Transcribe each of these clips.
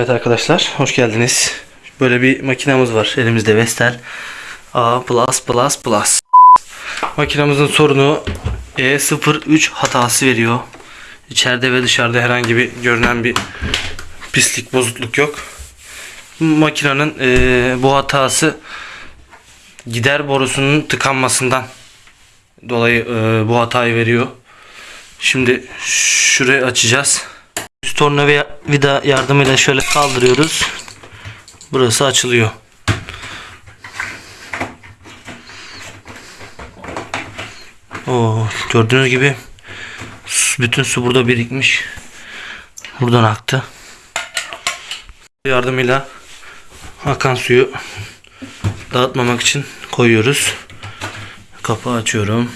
Evet arkadaşlar hoş geldiniz. Böyle bir makinamız var elimizde Vestel A++++. Makinamızın sorunu E03 hatası veriyor. İçeride ve dışarıda herhangi bir görünen bir pislik bozukluk yok. Makinenin eee, bu hatası gider borusunun tıkanmasından dolayı eee, bu hatayı veriyor. Şimdi şurayı açacağız. Üst tornavida yardımıyla şöyle kaldırıyoruz. Burası açılıyor. Oo, gördüğünüz gibi bütün su burada birikmiş. Buradan aktı. Yardımıyla akan suyu dağıtmamak için koyuyoruz. Kapağı açıyorum.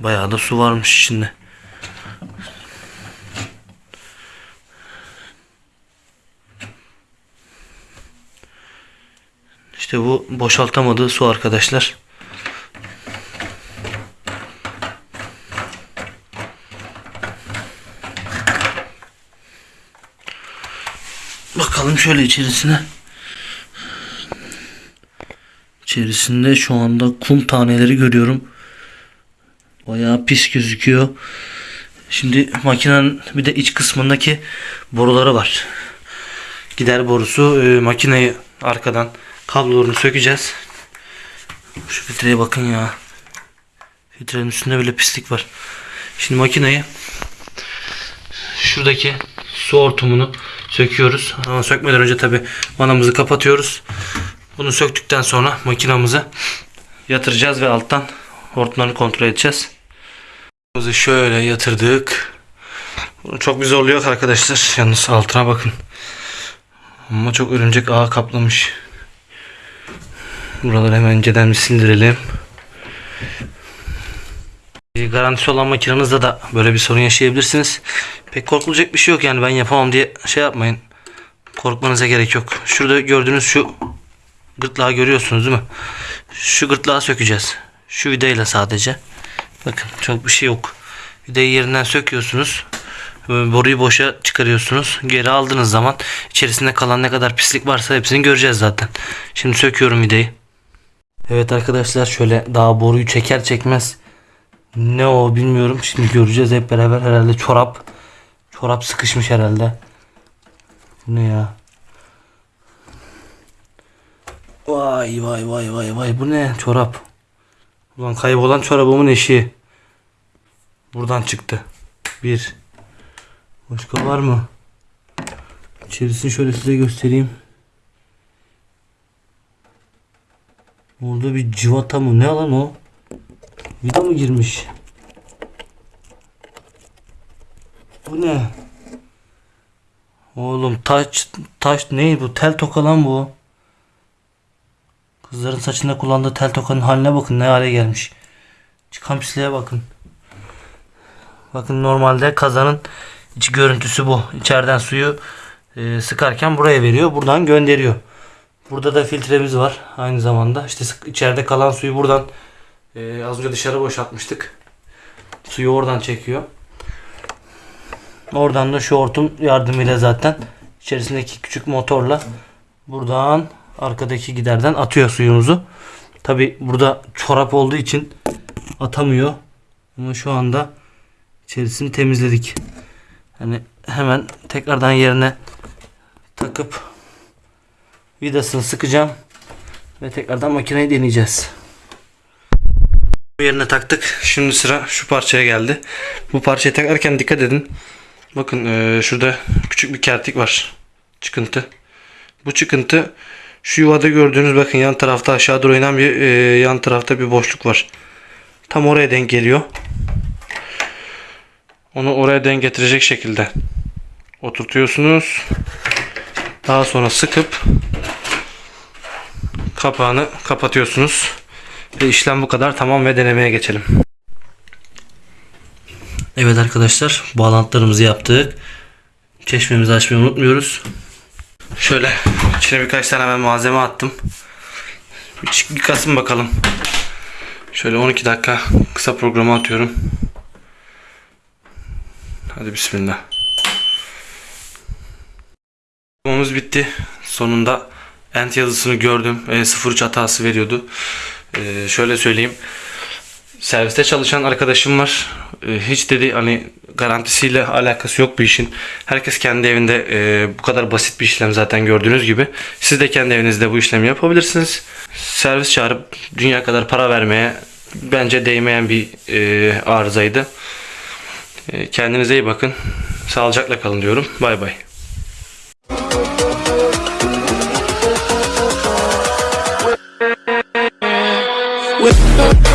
Bayağı da su varmış içinde. İşte bu boşaltamadığı su arkadaşlar. Bakalım şöyle içerisine. İçerisinde şu anda kum taneleri görüyorum. Bayağı pis gözüküyor. Şimdi makinenin bir de iç kısmındaki boruları var. Gider borusu e, makineyi arkadan kablolarını sökeceğiz. Şu filtreye bakın ya. Filtrenin üstünde böyle pislik var. Şimdi makineyi şuradaki su hortumunu söküyoruz. Ama sökmeden önce tabi vanamızı kapatıyoruz. Bunu söktükten sonra makinamızı yatıracağız ve alttan hortumlarını kontrol edeceğiz. Makinamızı şöyle yatırdık. Bunu çok bir zorluyor arkadaşlar. Yalnız altına bakın. Ama çok örümcek ağı kaplamış. Buraları hemen önceden bir sindirelim. E, Garantisi olan makinenizde de böyle bir sorun yaşayabilirsiniz. Pek korkulacak bir şey yok yani ben yapamam diye şey yapmayın. Korkmanıza gerek yok. Şurada gördüğünüz şu gırtlağı görüyorsunuz değil mi? Şu gırtlağı sökeceğiz. Şu vidayla sadece. Bakın çok bir şey yok. Vidayı yerinden söküyorsunuz. Boruyu boşa çıkarıyorsunuz. Geri aldığınız zaman içerisinde kalan ne kadar pislik varsa hepsini göreceğiz zaten. Şimdi söküyorum vidayı. Evet arkadaşlar şöyle daha boruyu çeker çekmez ne o bilmiyorum. Şimdi göreceğiz hep beraber herhalde çorap. Çorap sıkışmış herhalde. Bu ne ya? Vay vay vay vay vay bu ne çorap? Ulan kaybolan çorabımın eşiği. Buradan çıktı. Bir. Başka var mı? İçerisini şöyle size göstereyim. Orada bir civata mı? Ne lan o? Vida mı girmiş? Bu ne? Oğlum taş taş ne bu? Tel toka lan bu. Kızların saçında kullandığı tel tokanın haline bakın ne hale gelmiş. Çıkan pisliğe bakın. Bakın normalde kazanın iç görüntüsü bu. İçeriden suyu e, sıkarken buraya veriyor. Buradan gönderiyor. Burada da filtremiz var. Aynı zamanda işte içeride kalan suyu buradan e, az önce dışarı boşaltmıştık. Suyu oradan çekiyor. Oradan da şu hortum yardımıyla zaten içerisindeki küçük motorla buradan arkadaki giderden atıyor suyumuzu. Tabi burada çorap olduğu için atamıyor. Ama şu anda içerisini temizledik. Hani hemen tekrardan yerine takıp vidasını sıkacağım ve tekrardan makineyi deneyeceğiz. Yerine taktık. Şimdi sıra şu parçaya geldi. Bu parçayı takarken dikkat edin. Bakın şurada küçük bir kertik var. Çıkıntı. Bu çıkıntı şu yuvada gördüğünüz bakın yan tarafta aşağı doğru inen bir eee, yan tarafta bir boşluk var. Tam oraya denk geliyor. Onu oraya denk getirecek şekilde oturtuyorsunuz. Daha sonra sıkıp kapağını kapatıyorsunuz. Ve işlem bu kadar. Tamam ve denemeye geçelim. Evet arkadaşlar bağlantılarımızı yaptık. Çeşmemizi açmayı unutmuyoruz. Şöyle içine birkaç tane ben malzeme attım. Bir, çık- bir kasın bakalım. Şöyle 12 dakika kısa programı atıyorum. Hadi bismillah. Yapmamız bitti. Sonunda end yazısını gördüm. E, 03 hatası veriyordu. E, şöyle söyleyeyim serviste çalışan arkadaşım var. Ee, hiç dedi hani garantisiyle alakası yok bu işin. Herkes kendi evinde e, bu kadar basit bir işlem zaten gördüğünüz gibi. Siz de kendi evinizde bu işlemi yapabilirsiniz. Servis çağırıp dünya kadar para vermeye bence değmeyen bir e, arızaydı. E, kendinize iyi bakın. Sağlıcakla kalın diyorum. Bay bay. With